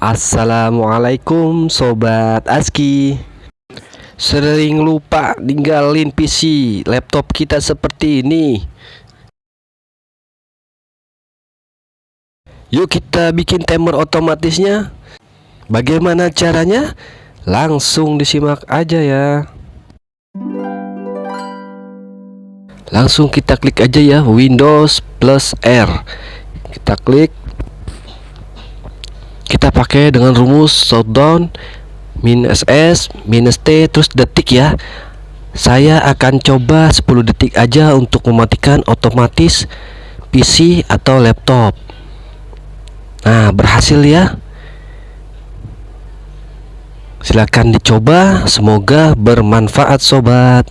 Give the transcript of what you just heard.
Assalamualaikum Sobat Aski. Sering lupa ninggalin PC laptop kita seperti ini. Yuk kita bikin timer otomatisnya. Bagaimana caranya? Langsung disimak aja ya. Langsung kita klik aja ya Windows plus R. Kita klik kita pakai dengan rumus shutdown minus S minus T terus detik ya. Saya akan coba 10 detik aja untuk mematikan otomatis PC atau laptop. Nah berhasil ya. Silahkan dicoba semoga bermanfaat sobat